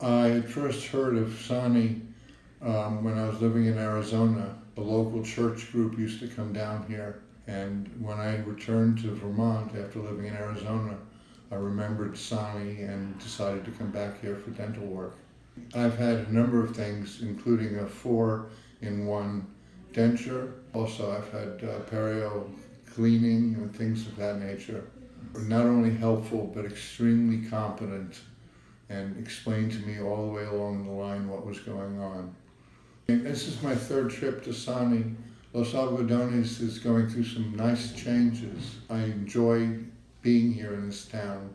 I had first heard of Sani um, when I was living in Arizona. A local church group used to come down here, and when I returned to Vermont after living in Arizona, I remembered Sani and decided to come back here for dental work. I've had a number of things, including a four in one denture. Also, I've had uh, perio cleaning and things of that nature. Not only helpful, but extremely competent and explained to me all the way along the line what was going on. And this is my third trip to Sani. Los Algodones is going through some nice changes. I enjoy being here in this town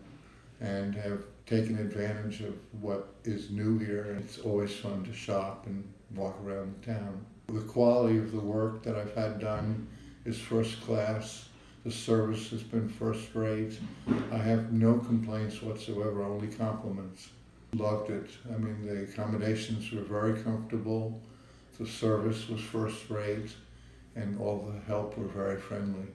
and have taken advantage of what is new here. It's always fun to shop and walk around the town. The quality of the work that I've had done is first class. The service has been first rate. I have no complaints whatsoever, only compliments. Loved it. I mean, the accommodations were very comfortable. The service was first rate, and all the help were very friendly.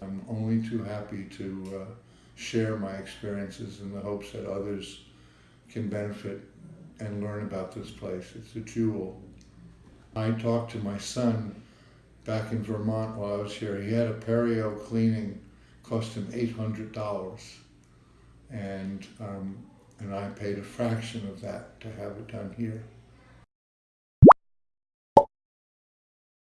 I'm only too happy to uh, share my experiences in the hopes that others can benefit and learn about this place. It's a jewel. I talked to my son back in Vermont while I was here. He had a perio cleaning, cost him eight hundred dollars, and um, and I paid a fraction of that to have it done here.